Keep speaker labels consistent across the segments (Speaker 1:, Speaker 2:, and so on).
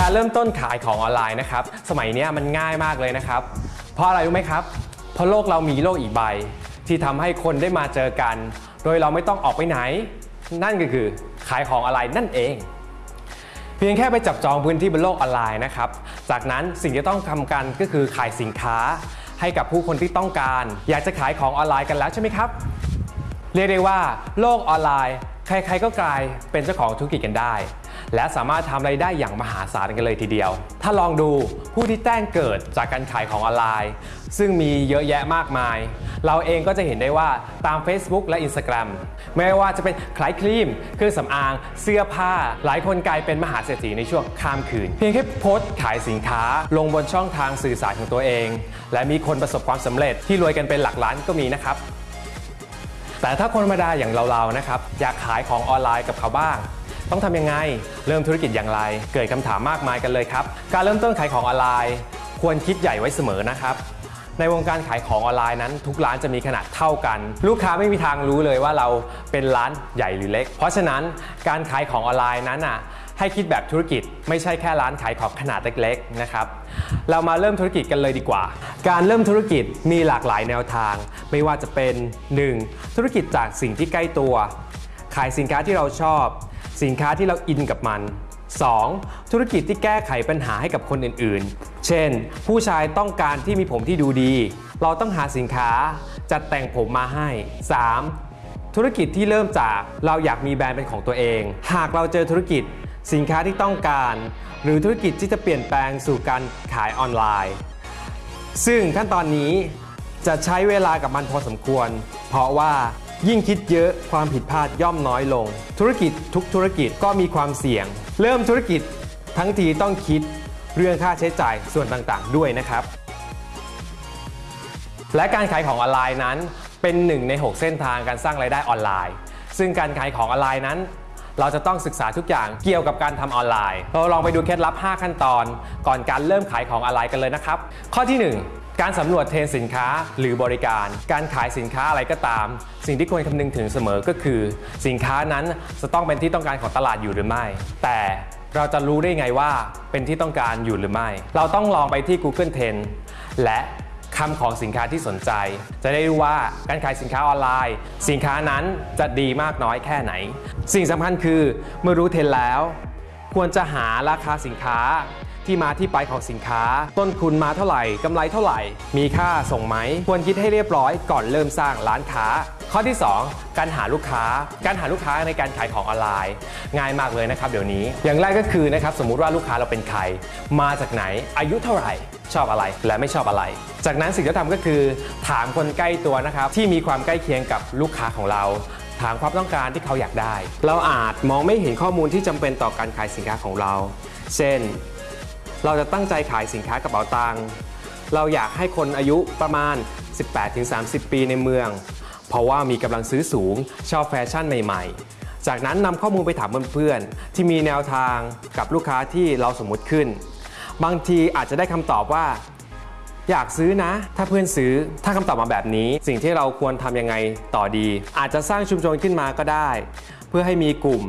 Speaker 1: การเริ่มต้นขายของออนไลน์นะครับ สมัยนี้มันง่ายมากเลยนะครับ เพราะอะไรรู้ไหมครับ เพราะโลกเรามีโลกอีกใบ ที่ทำให้คนได้มาเจอกัน โดยเราไม่ต้องออกไปไหน นั่นก็คือขายของออนไลน์นั่นเอง เพียงแค่ไปจับจองพื้นที่บนโลกออนไลน์นะครับ จากนั้นสิ่งที่ต้องทำกันก็คือขายสินค้า ให้กับผู้คนที่ต้องการ อยากจะขายของออนไลน์กันแล้วใช่ไหมครับ เรียกได้ว่า โลกออนไลน์ ใครๆก็กลายเป็นเจ้าของธุรกิจกันได้ และสามารถทำไรายได้อย่างมหาศาลกันเลยทีเดียว ถ้าลองดูผู้ที่แจ้งเกิดจากการขายของออนไลน์ ซึ่งมีเยอะแยะมากมาย เราเองก็จะเห็นได้ว่าตาม Facebook และ Instagram ไม่ว่าจะเป็นขายครีม เครื่องสำอาง เสื้อผ้า หลายคนกลายเป็นมหาเศรษฐีในช่วงข้ามคืน เพียงแค่โพสต์ขายสินค้าลงบนช่องทางสื่อสารของตัวเอง และมีคนประสบความสำเร็จที่รวยกันเป็นหลักล้านก็มีนะครับแต่ถ้าคนธรรมดาอย่างเราๆนะครับอยากขายของออนไลน์กับเขาบ้าง ต้องทำยังไง เริ่มธุรกิจอย่างไร เกิดคำถามมากมายกันเลยครับ การเริ่มต้นขายของออนไลน์ ควรคิดใหญ่ไว้เสมอนะครับในวงการขายของออนไลน์นั้น ทุกร้านจะมีขนาดเท่ากัน ลูกค้าไม่มีทางรู้เลยว่าเราเป็นร้านใหญ่หรือเล็ก เพราะฉะนั้นการขายของออนไลน์นั้นอะให้คิดแบบธุรกิจไม่ใช่แค่ร้านขายของขนาดเล็กๆนะครับเรามาเริ่มธุรกิจกันเลยดีกว่า การเริ่มธุรกิจมีหลากหลายแนวทาง ไม่ว่าจะเป็น 1. ธุรกิจจากสิ่งที่ใกล้ตัว ขายสินค้าที่เราชอบ สินค้าที่เราอินกับมัน 2. ธุรกิจที่แก้ไขปัญหาให้กับคนอื่นๆ เช่น ผู้ชายต้องการที่มีผมที่ดูดี เราต้องหาสินค้าจัดแต่งผมมาให้ 3. ธุรกิจที่เริ่มจากเราอยากมีแบรนด์เป็นของตัวเอง หากเราเจอธุรกิจ สินค้าที่ต้องการ หรือธุรกิจที่จะเปลี่ยนแปลงสู่การขายออนไลน์ ซึ่งขั้นตอนนี้จะใช้เวลากับมันพอสมควร เพราะว่า ยิ่งคิดเยอะความผิดพลาดย่อมน้อยลง ธุรกิจทุกธุรกิจก็มีความเสี่ยง เริ่มธุรกิจทั้งทีต้องคิดเรื่องค่าใช้จ่ายส่วนต่างๆ ด้วยนะครับ และการขายของออนไลน์นั้น เป็นหนึ่งใน 6 เส้นทางการสร้างรายได้ออนไลน์ ซึ่งการขายของออนไลน์นั้น เราจะต้องศึกษาทุกอย่างเกี่ยวกับการทำออนไลน์ เราลองไปดูเคล็ดลับ 5 ขั้นตอน ก่อนการเริ่มขายของออนไลน์กันเลยนะครับ ข้อที่ 1 การสำรวจเทรนสินค้าหรือบริการ การขายสินค้าอะไรก็ตาม สิ่งที่ควรคำนึงถึงเสมอก็คือ สินค้านั้นจะต้องเป็นที่ต้องการของตลาดอยู่หรือไม่ แต่เราจะรู้ได้ไงว่าเป็นที่ต้องการอยู่หรือไม่ เราต้องลองไปที่ Google Trend และคำของสินค้าที่สนใจ จะได้รู้ว่าการขายสินค้าออนไลน์ สินค้านั้นจะดีมากน้อยแค่ไหน สิ่งสำคัญคือเมื่อรู้เทรนแล้ว ควรจะหาราคาสินค้า ที่มาที่ไปของสินค้า ต้นทุนมาเท่าไหร่กำไรเท่าไหร่ มีค่าส่งไหม ควรคิดให้เรียบร้อยก่อนเริ่มสร้างร้านค้า ข้อที่ 2 การหาลูกค้า การหาลูกค้าในการขายของออนไลน์ ง่ายมากเลยนะครับเดี๋ยวนี้ อย่างแรกก็คือนะครับสมมุติว่าลูกค้าเราเป็นใคร มาจากไหนอายุเท่าไหร่ชอบอะไรและไม่ชอบอะไร จากนั้นสิ่งที่ทำก็คือถามคนใกล้ตัวนะครับที่มีความใกล้เคียงกับลูกค้าของเรา ถามความต้องการที่เขาอยากได้ เราอาจมองไม่เห็นข้อมูลที่จำเป็นต่อการขายสินค้าของเรา เช่น เราจะตั้งใจขายสินค้ากระเป๋าตังค์เราอยากให้คนอายุประมาณ 18-30 ปีในเมือง เพราะว่ามีกำลังซื้อสูงชอบแฟชั่นใหม่ ๆ จากนั้นนำข้อมูลไปถามเพื่อนๆ ที่มีแนวทางกับลูกค้าที่เราสมมุติขึ้น บางทีอาจจะได้คำตอบว่า อยากซื้อนะ ถ้าเพื่อนซื้อถ้าคำตอบมาแบบนี้ สิ่งที่เราควรทำยังไงต่อดี อาจจะสร้างชุมชนขึ้นมาก็ได้ เพื่อให้มีกลุ่ม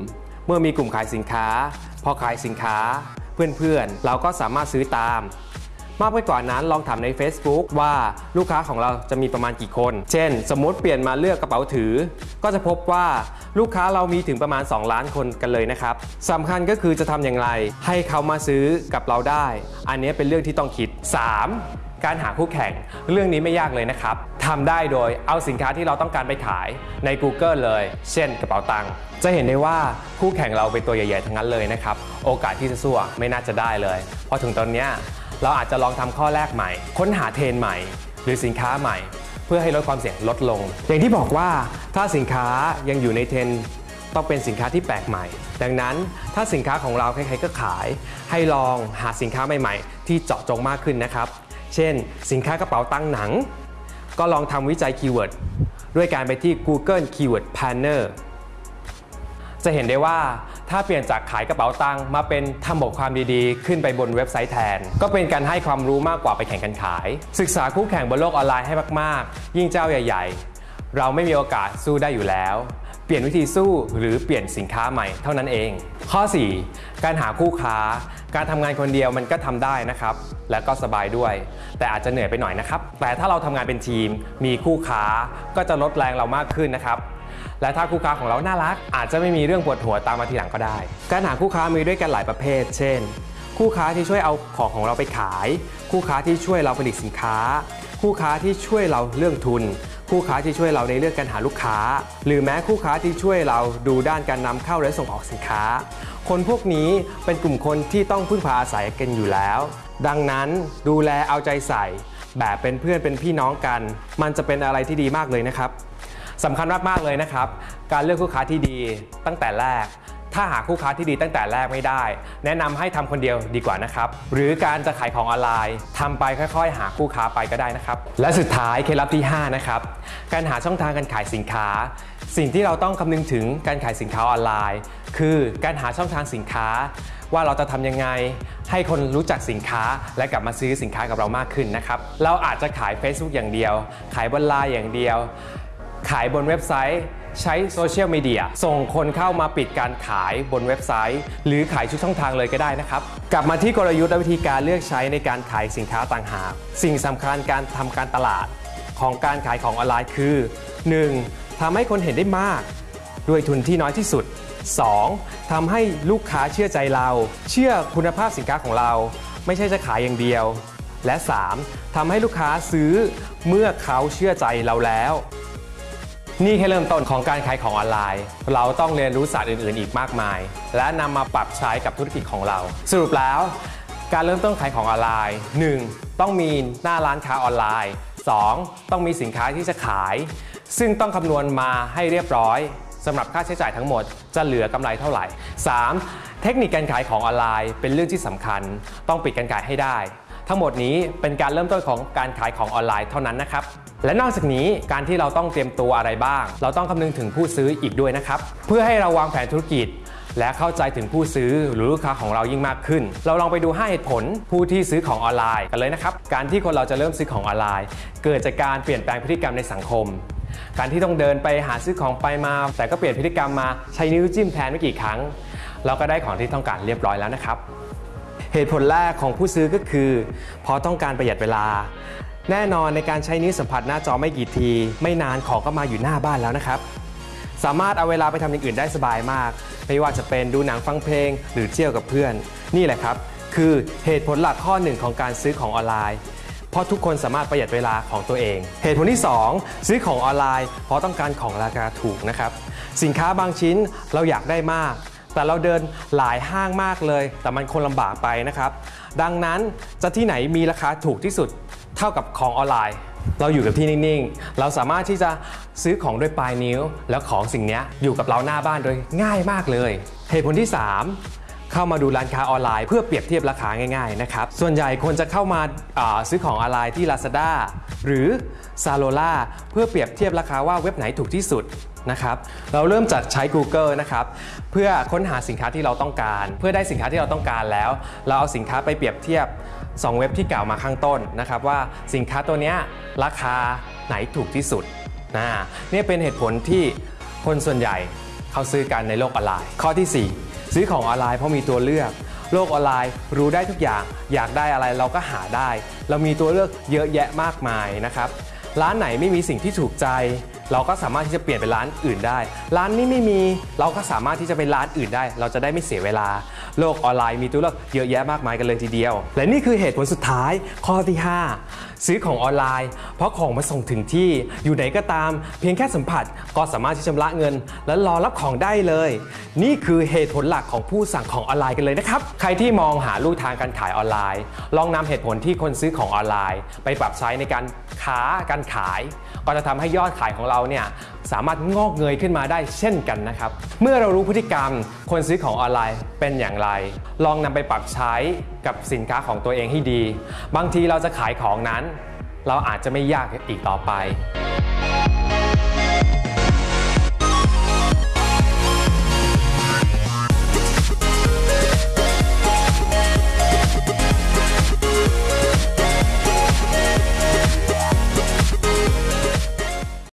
Speaker 1: เมื่อมีกลุ่มขายสินค้า พอขายสินค้า เพื่อนๆ เราก็สามารถซื้อตาม มากไปกว่านั้นลองถามใน Facebook ว่าลูกค้าของเราจะมีประมาณกี่คน เช่น สมมติเปลี่ยนมาเลือกกระเป๋าถือ ก็จะพบว่าลูกค้าเรามีถึงประมาณ 2 ล้านคนกันเลยนะครับสำคัญก็คือจะทำอย่างไร ให้เขามาซื้อกับเราได้ อันนี้เป็นเรื่องที่ต้องคิด 3. การหาคู่แข่ง เรื่องนี้ไม่ยากเลยนะครับทำได้โดยเอาสินค้าที่เราต้องการไปขายใน Google เลย เช่นกระเป๋าตังค์จะเห็นได้ว่าคู่แข่งเราเป็นตัวใหญ่ๆทั้งนั้นเลยนะครับโอกาสที่จะสู้ไม่น่าจะได้เลยพอถึงตอนนี้เราอาจจะลองทำข้อแรกใหม่ ค้นหาเทรนใหม่ หรือสินค้าใหม่ เพื่อให้ลดความเสี่ยงลดลง อย่างที่บอกว่าถ้าสินค้ายังอยู่ในเทรนด์ต้องเป็นสินค้าที่แปลกใหม่ ดังนั้นถ้าสินค้าของเราใครๆก็ขาย ให้ลองหาสินค้าใหม่ ๆ ที่เจาะจงมากขึ้นนะครับ เช่น สินค้ากระเป๋าตังค์หนัง ก็ลองทำวิจัย keyword ด้วยการไปที่ Google Keyword Planner จะเห็นได้ว่าถ้าเปลี่ยนจากขายกระเป๋าตังค์มาเป็นทำบทความดีๆ ขึ้นไปบนเว็บไซต์แทน ก็เป็นการให้ความรู้มากกว่าไปแข่งกันขาย ศึกษาคู่แข่งบนโลกออนไลน์ให้มากๆ ยิ่งเจ้าใหญ่ ๆ เราไม่มีโอกาสสู้ได้อยู่แล้ว ลี่ยนวิธีสู้หรือเปลี่ยนสินค้าใหม่เท่านั้นเอง ข้อ 4 การหาคู่ค้า การทำงานคนเดียวมันก็ทำได้นะครับ และก็สบายด้วย แต่อาจจะเหนื่อยไปหน่อยนะครับ แต่ถ้าเราทำงานเป็นทีม มีคู่ค้าก็จะลดแรงเรามากขึ้นนะครับและถ้าคู่ค้าของเราน่ารัก อาจจะไม่มีเรื่องปวดหัวตามมาทีหลังก็ได้ การหาคู่ค้ามีด้วยกันหลายประเภท เช่น คู่ค้าที่ช่วยเอาของของเราไปขาย คู่ค้าที่ช่วยเราผลิตสินค้า คู่ค้าที่ช่วยเราเรื่องทุน คู่ค้าที่ช่วยเราในเรื่องการหาลูกค้า หรือแม้คู่ค้าที่ช่วยเราดูด้านการนำเข้าและส่งออกสินค้า คนพวกนี้เป็นกลุ่มคนที่ต้องพึ่งพาอาศัยกันอยู่แล้ว ดังนั้นดูแลเอาใจใส่ แบบเป็นเพื่อนเป็นพี่น้องกัน มันจะเป็นอะไรที่ดีมากเลยนะครับสำคัญมากๆเลยนะครับ การเลือกคู่ค้าที่ดีตั้งแต่แรก ถ้าหาคู่ค้าที่ดีตั้งแต่แรกไม่ได้ แนะนำให้ทำคนเดียวดีกว่านะครับ หรือการจะขายของออนไลน์ทำไปค่อยๆ หาคู่ค้าไปก็ได้นะครับ และสุดท้ายเคล็ดลับที่ 5 นะครับ การหาช่องทางการขายสินค้า สิ่งที่เราต้องคำนึงถึงการขายสินค้าออนไลน์ คือการหาช่องทางสินค้า ว่าเราจะทำยังไง ให้คนรู้จักสินค้าและกลับมาซื้อสินค้ากับเรามากขึ้นนะครับ เราอาจจะขาย Facebook อย่างเดียว ขายบนไลน์อย่างเดียว ขายบนเว็บไซต์ ใช้โซเชียลมีเดียส่งคนเข้ามาปิดการขายบนเว็บไซต์ หรือขายชุดช่องทางเลยก็ได้นะครับ กลับมาที่กลยุทธ์และวิธีการเลือกใช้ในการขายสินค้าต่างหาก สิ่งสำคัญการทำการตลาดของการขายของออนไลน์คือ 1. ทำให้คนเห็นได้มาก ด้วยทุนที่น้อยที่สุด 2. ทำให้ลูกค้าเชื่อใจเรา เชื่อคุณภาพสินค้าของเรา ไม่ใช่จะขายอย่างเดียว และ 3. ทำให้ลูกค้าซื้อเมื่อเขาเชื่อใจเราแล้ว นี่แค่เริ่มต้นของการขายของออนไลน์ เราต้องเรียนรู้ศาสตร์อื่น ๆ อีกมากมาย และนำมาปรับใช้กับธุรกิจของเรา สรุปแล้ว การเริ่มต้นขายของออนไลน์ 1. ต้องมีหน้าร้านค้าออนไลน์ 2. ต้องมีสินค้าที่จะขาย ซึ่งต้องคำนวณมาให้เรียบร้อยสำหรับค่าใช้จ่ายทั้งหมดจะเหลือกำไรเท่าไหร่ 3. เทคนิคการขายของออนไลน์เป็นเรื่องที่สำคัญ ต้องปิดการขายให้ได้ ทั้งหมดนี้เป็นการเริ่มต้นของการขายของออนไลน์เท่านั้นนะครับ และนอกจากนี้การที่เราต้องเตรียมตัวอะไรบ้าง เราต้องคำนึงถึงผู้ซื้ออีกด้วยนะครับ เพื่อให้เราวางแผนธุรกิจ และเข้าใจถึงผู้ซื้อหรือลูกค้าของเรายิ่งมากขึ้น เราลองไปดู5เหตุผลผู้ที่ซื้อของออนไลน์กันเลยนะครับ การที่คนเราจะเริ่มซื้อของออนไลน์ เกิดจากการเปลี่ยนแปลงพฤติกรรมในสังคมการที่ต้องเดินไปหาซื้อของไปมา แต่ก็เปลี่ยนพฤติกรรมมาใช้นิ้วจิ้มแทนไม่กี่ครั้ง เราก็ได้ของที่ต้องการเรียบร้อยแล้วนะครับ เหตุผลแรกของผู้ซื้อก็คือเพราะต้องการประหยัดเวลา แน่นอนในการใช้นิ้วสัมผัสหน้าจอไม่กี่ที ไม่นานของก็มาอยู่หน้าบ้านแล้วนะครับ สามารถเอาเวลาไปทำอย่างอื่นได้สบายมาก ไม่ว่าจะเป็นดูหนังฟังเพลง หรือเที่ยวกับเพื่อน นี่แหละครับ คือเหตุผลหลักข้อหนึ่งของการซื้อของออนไลน์เพราะทุกคนสามารถประหยัดเวลาของตัวเอง เหตุผลที่ 2 ซื้อของออนไลน์ เพราะต้องการของราคาถูกนะครับ สินค้าบางชิ้นเราอยากได้มาก แต่เราเดินหลายห้างมากเลย แต่มันคนลำบากไปนะครับ ดังนั้นจะที่ไหนมีราคาถูกที่สุดเท่ากับของออนไลน์ เราอยู่กับที่นิ่งๆ เราสามารถที่จะซื้อของด้วยปลายนิ้ว แล้วของสิ่งนี้อยู่กับเราหน้าบ้านโดยง่ายมากเลย เหตุผลที่ 3เข้ามาดูร้านค้าออนไลน์เพื่อเปรียบเทียบราคาง่ายๆนะครับ ส่วนใหญ่คนจะเข้ามาาซื้อของออนไลน์ที่ Lazada หรือ z a l o l a เพื่อเปรียบเทียบราคาว่าเว็บไหนถูกที่สุด นะครับเราเริ่มจากใช้ Google นะครับเพื่อค้นหาสินค้าที่เราต้องการ เพื่อได้สินค้าที่เราต้องการแล้ว เราเอาสินค้าไปเปรียบเทียบ 2 เว็บที่กล่าวมาข้างต้นนะครับว่าสินค้าตัวนี้ราคาไหนถูกที่สุดนะนี่เป็นเหตุผลที่คนส่วนใหญ่เขาซื้อกันในโลกออนไลน์ ข้อที่ 4 ซื้อของออนไลน์เพราะมีตัวเลือก โลกออนไลน์รู้ได้ทุกอย่าง อยากได้อะไรเราก็หาได้ เรามีตัวเลือกเยอะแยะมากมายนะครับร้านไหนไม่มีสิ่งที่ถูกใจ เราก็สามารถที่จะเปลี่ยนเป็นร้านอื่นได้ ร้านนี้ไม่มีเราก็สามารถที่จะไปร้านอื่นได้ เราจะได้ไม่เสียเวลา โลกออนไลน์มีตัวเลือกเยอะแยะมากมายกันเลยทีเดียว และนี่คือเหตุผลสุดท้ายข้อที่ 5 ซื้อของออนไลน์ เพราะของมาส่งถึงที่อยู่ไหนก็ตาม เพียงแค่สัมผัสก็สามารถที่จะชำระเงิน และรอรับของได้เลย นี่คือเหตุผลหลักของผู้สั่งของออนไลน์กันเลยนะครับ ใครที่มองหาลู่ทางการขายออนไลน์ ลองนำเหตุผลที่คนซื้อของออนไลน์ ไปปรับใช้ในการค้าการขาย ก็จะทำให้ยอดขายของเราเนี่ยสามารถงอกเงยขึ้นมาได้เช่นกันนะครับ เมื่อเรารู้พฤติกรรมคนซื้อของออนไลน์เป็นอย่างไร ลองนำไปปรับใช้ กับสินค้าของตัวเองให้ดี บางทีเราจะขายของนั้น เราอาจจะไม่ยากอีกต่อไป